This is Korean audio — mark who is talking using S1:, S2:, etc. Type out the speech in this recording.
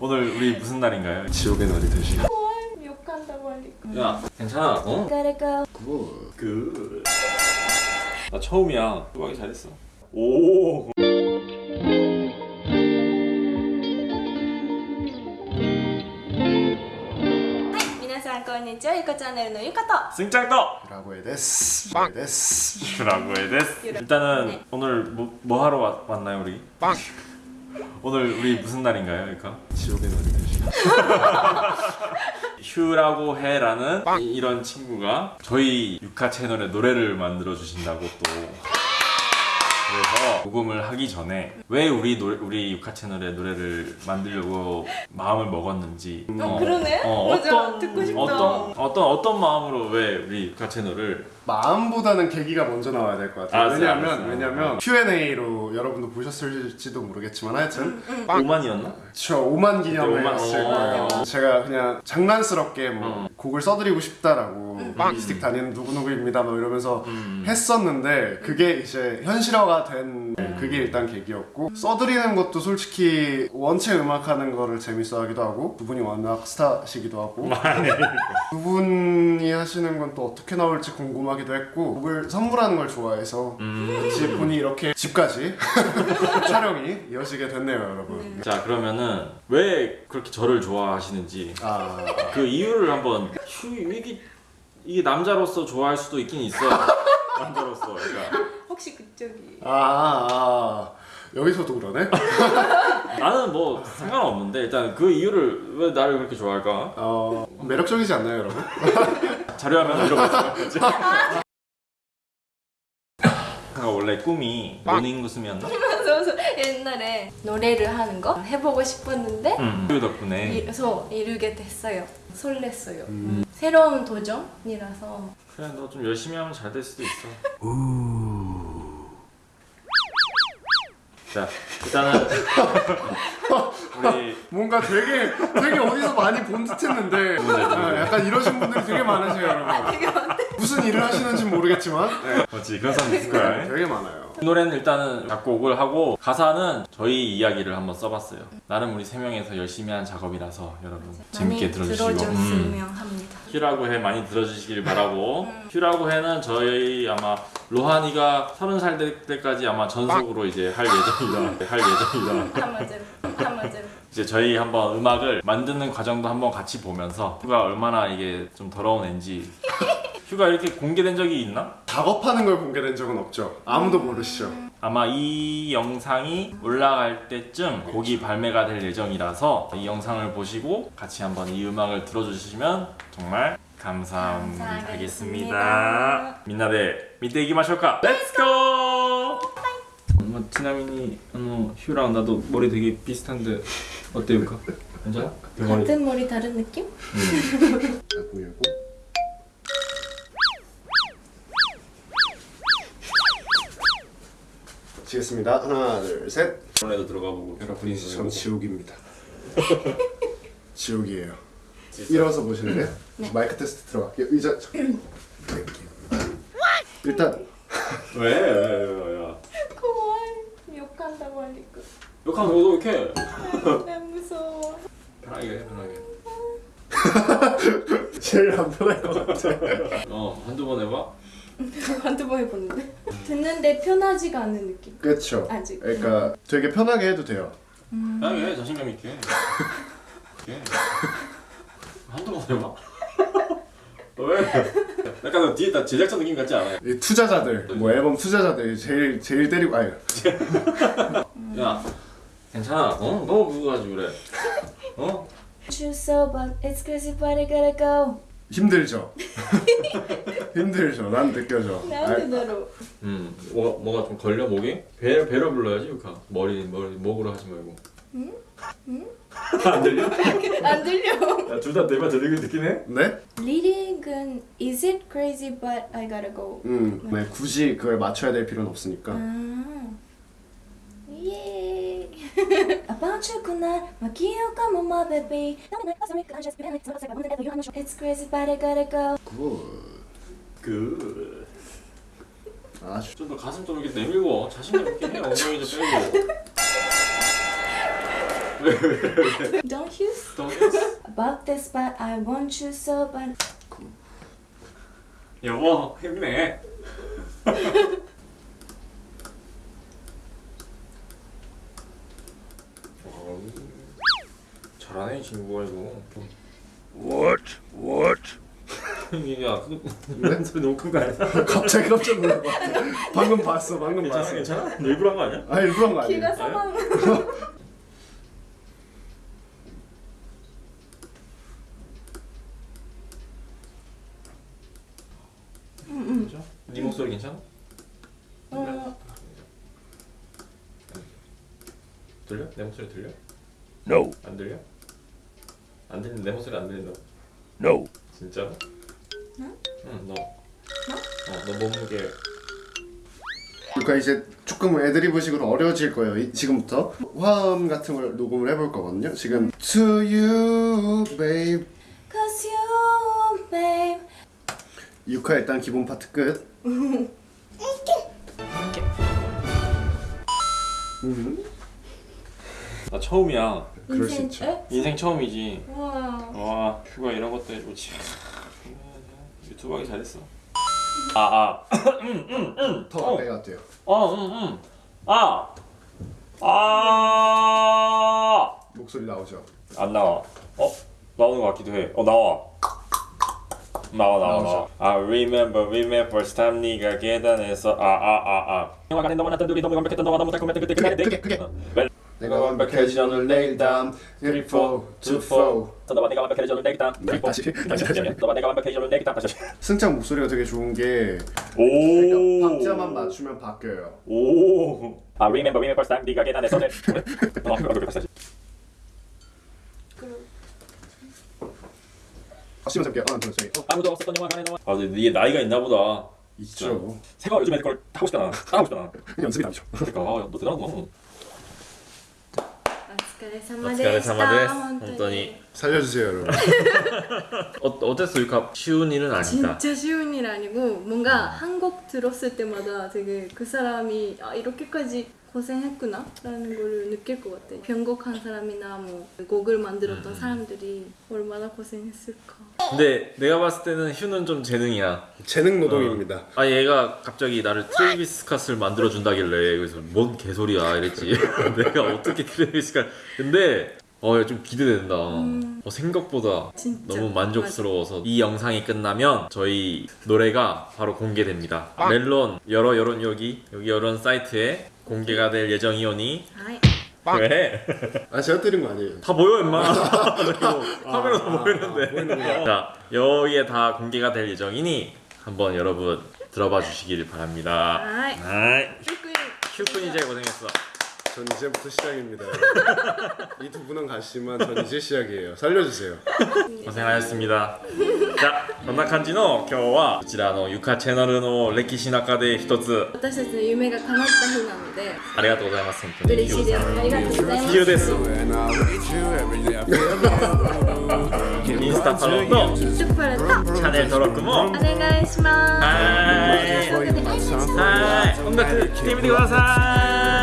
S1: 오늘 우리 무슨 날인가요?
S2: 지옥의 날이
S3: 되시고
S1: 야 괜찮아 어? 굿굿나 처음이야 음악이 잘했어 오 승짱떡!
S2: 라고에 데스! 라고에 데스!
S1: 라고에 데스! 일단은
S3: 네.
S1: 오늘 뭐, 뭐 하러 왔, 나요 우리?
S2: 빵!
S1: 오늘 우리 무슨 날인가요 그러니까?
S2: 지옥의 날이 되시.
S1: 휴라고 해라는 이- 이런 친구가 저희 육화 채널에 노래를 만들어 주신다고 또 그래서 녹음을 하기 전에 왜 우리 노래, 우리 육화 채널에 노래를 만들려고 마음을 먹었는지
S3: 어, 그러네? 맞아, 듣고 싶다.
S1: 어떤 어떤 어떤 마음으로 왜 우리 육화 채널을
S2: 마음보다는 계기가 먼저 나와야 될 것 같아요.
S1: 알았어요,
S2: 왜냐면
S1: 알았어요.
S2: 왜냐면 Q&A로 여러분도 보셨을지도 모르겠지만 하여튼
S1: 5만이었나?
S2: 저 5만 기념을
S1: 그때 5만
S2: 했을
S1: 어.
S2: 거예요. 제가 그냥 장난스럽게 뭐
S1: 어.
S2: 곡을 써드리고 싶다라고 미스틱 다니는 누구누구입니다 뭐 이러면서
S1: 음.
S2: 했었는데 그게 이제 현실화가 된 그게 일단 계기였고 써드리는 것도 솔직히 원체 음악하는 거를 재밌어 하기도 하고 두 분이 워낙 스타시기도 하고 두 분이 하시는 건 또 어떻게 나올지 궁금하기도 했고 곡을 선물하는 걸 좋아해서
S1: 음.
S2: 같이 분이 이렇게 집까지 촬영이 이어지게 됐네요 여러분
S1: 자 그러면은 왜 그렇게 저를 좋아하시는지
S2: 아
S1: 그 이유를 한번 휴 이게 이게 남자로서 좋아할 수도 있긴 있어 남자로서 그러니까
S3: 혹시 그쪽이.
S2: 아, 아, 아. 여기서도 그러네?
S1: 나는 뭐 상관없는데 일단 그 이유를 왜 나를 그렇게 좋아할까
S2: 어, 매력적이지 않나요, 여러분?
S1: 자료화면 이러고 제가 원래 꿈이 모닝구슴이었나?
S3: 그래서 옛날에 노래를 하는 거 해보고 싶었는데
S1: 응. 그 덕분에
S3: 그래서 이루게 됐어요. 설렜어요.
S2: 음.
S3: 새로운 도전이라서.
S1: 그래 너 좀 열심히 하면 잘 될 수도 있어 자 일단은 우리
S2: 뭔가 되게, 되게 어디서 많이 본 듯 했는데, 아, 약간 이러신 분들이 되게 많으세요, 여러분. 무슨 일을 하시는지 모르겠지만, 네,
S1: 맞지 그런 사람 있을 거야
S2: 되게 많아요.
S1: 이 노래는 일단은 작곡을 하고 가사는 저희 이야기를 한번 써봤어요. 나름 우리 세 명에서 열심히 한 작업이라서 여러분 재밌게 들어주시고 음.
S3: 들어줬으면 합니다.
S1: 휴라고 해 많이 들어주시길 바라고 휴라고 해는 저희 아마 로하니가 서른 살될 때까지 아마 전속으로 이제 할 예정이다 할 예정이다. 이제 저희 한번 음악을 만드는 과정도 한번 같이 보면서 휴가 얼마나 이게 좀 더러운 앤지 휴가 이렇게 공개된 적이 있나?
S2: 작업하는 걸 공개된 적은 없죠. 아무도 모르시죠.
S1: 아마 이 영상이 올라갈 때쯤 곡이 발매가 될 예정이라서 이 영상을 보시고 같이 한번 이 음악을 들어주시면 정말 감사하겠습니다.
S3: みん
S1: なで 見て いきましょうか? Let's go! 엄마 어, 휴랑 나도 머리 되게 비슷한데 어때요? 그? 괜찮아? 대머리
S3: 같은 머리 다른 느낌?
S2: 보 이고. 치겠습니다. 하나, 둘, 셋.
S1: 이번에도 들어가 보고
S2: 여러분, 이제 전 지옥입니다. 지옥이에요. 일어서 보실래요? 마이크 테스트 들어갈게요. 의자 저- 일단
S1: 왜? 왜? 왜? 야.
S3: 고마워. 욕한다고 하니까.
S1: 욕하면 너도 이렇게
S3: 나 무서워.
S1: 편하게 해 편하게
S2: 제일 안 편할 것 같아.
S1: 어 한두 번 해봐
S3: 한두 번 해보는데. 듣는데 편하지가 않은 느낌.
S2: 그렇죠.
S3: 아직.
S2: 그러니까 되게 편하게 해도 돼요.
S1: 편하게 해 자신감 있게 이렇게 한두 번 해봐 왜? 약간 너 뒤에 다 제작자 느낌 같지 않아요?
S2: 이 투자자들, 뭐 앨범 투자자들 제일 제일 때리고 아니
S1: 야 괜찮아 어? 너무 그거 가지고 그래 어?
S3: Choose so but it's crazy but I gotta go.
S2: 힘들죠. 힘들죠. 난 느껴져.
S3: 나한테
S2: 아,
S3: 대로.
S1: 음 뭐가, 뭐가 좀 걸려 목에? 배, 배로 불러야지 유카 머리, 머리 목으로 하지 말고
S3: 응? 응?
S1: 안 들려?
S3: 안 들려.
S1: 야둘 다 내말 들리긴 듣긴 해?
S2: 네?
S3: 리딩은 Is it crazy but I gotta go.
S2: 음, 네, 굳이 그걸 맞춰야 될 필요는 없으니까.
S3: 아. 예. About you 그날 막 기억하면 my baby. It's crazy but I gotta go.
S2: 굿.
S1: 그...
S2: 아주
S1: 좀더 가슴 좀 이렇게 내밀고 자신감 있게 해 엉덩이 좀 빼고
S3: Don't you?
S1: 또
S3: About this but I want you so bad.
S1: 여보 힘내. 잘하네 친구가 이거.
S2: What? What?
S1: 야, 그 소리 너무 큰 거 아니야?
S2: 갑자기 깜짝 놀랐어. 방금 봤어. 방금
S1: 괜찮아,
S2: 봤어.
S1: 괜찮아? 너 일부러 한 거 아니야?
S2: 아 일부러 한거
S3: 귀가
S2: 아니에요?
S3: 사망.
S1: 그죠? 네 목소리 괜찮아?
S3: 어,
S1: 들려? 내 목소리 들려?
S2: No.
S1: 안 들려? 안 들린 내 목소리 안 들린다.
S2: No.
S1: 진짜로?
S3: 응?
S1: 응, 너. 어, 너 몸무게
S2: 그러니까 이제 조금 애드리브식으로 어려워질 거예요. 이- 지금부터 화음 같은 걸 녹음을 해볼 거거든요. 지금 To you, babe.
S3: Cause you, babe.
S2: 6화 일단 기본 파트 끝.
S1: 나 처음이야.
S2: 그럴 수
S3: 인생-
S2: 있죠.
S3: 에?
S1: 인생 처음이지.
S3: 와.
S1: 와, 휴가 이런 것도 해주지. 유튜브 하기 잘했어. 아, 아.
S2: 더
S1: 어.
S2: 가까이 갔대요.
S1: 어, 응, 응. 아. 아.
S2: 목소리 나오죠.
S1: 안 나와. 어? 나오는 것 같기도 해. 어, 나와. 나와 나와 나와. I remember remember time 네가 계단에서 아 아 아 아. 영화관에 너무 났던 둘이 너무 완벽했던 너가 너무 달콤했던 그때
S2: 그게, 그게, 그게. 내가 완벽해진 오늘 내일 다음 3, 4, 2, 4
S1: 너와 내가 완벽해진 오늘 내일 다음 3, 4
S2: 다시, 다시, 다시.
S1: 너와 내가 완벽해진 오늘 내일 다음 다시
S2: 승장 목소리가 되게 좋은
S1: 게오
S2: 그러니까 박자만 맞추면 바뀌어요.
S1: 오. 아 remember remember first time 네가 계단에서 내 어, 그렇게 다시 다시.
S2: 다시 먼저 할게요. 하나, 둘, 셋. 어,
S1: 아무도 없었던 영화관에 너와 아 근데 네게 나이가 있나 보다
S2: 있죠.
S1: 새가 요즘 애들 걸 하고 싶잖아 따라하고 싶잖아
S2: 연습이 다르죠.
S1: 그러니까 아, 너 대단하구나
S3: お疲れ様
S1: お疲
S3: でした。
S1: れ様です
S3: 本当に
S1: 本当に
S2: 살려주세요, 여러분.
S1: 어, 어땠어 유카? 쉬운 일은 아니다
S3: 진짜 쉬운 일 아니고 뭔가 한국 들었을 때마다 되게 그 사람이 아 이렇게까지 고생했구나? 라는 걸 느낄 것 같아. 편곡한 사람이나 뭐 곡을 만들었던 사람들이 얼마나 고생했을까.
S1: 근데 내가 봤을 때는 휴는 좀 재능이야.
S2: 재능 노동입니다.
S1: 아 얘가 갑자기 나를 트레이비스 스캇을 만들어 준다길래 그래서 뭔 개소리야 이랬지. 내가 어떻게 트레이비스 스캇 근데 어좀 기대된다. 어, 생각보다
S3: 진짜.
S1: 너무 만족스러워서 이 영상이 끝나면 저희 노래가 바로 공개됩니다. 멜론 여러 여론 여기 여기 여론 사이트에 공개가 될 예정이오니?
S3: 아이.
S1: 왜?
S2: 아 제가 때린 거 아니에요.
S1: 다 보여 임마. 아, 아, 아, 카메라 다 보이는데. 자 여기에 다 공개가 될 예정이니 한번 여러분 들어봐 주시길 바랍니다. 아이. 휴꾼 이제 고생했어.
S2: 전 이제부터 시작입니다. 이 두 분은 갔지만 전 이제 시작이에요. 살려주세요.
S1: 고생하셨습니다. じゃあこんな感じの今日はこちらのゆかチャンネルの歴史の中で一つ。
S3: 私たちの夢が叶った日なので
S1: ありがとうございます本当に。
S3: 嬉しいです。ありがとうございます。
S1: です。インスタフォローと
S3: チ
S1: ャンネル登録も。
S3: お願いします。
S1: はーいはい。音楽聴いてみてください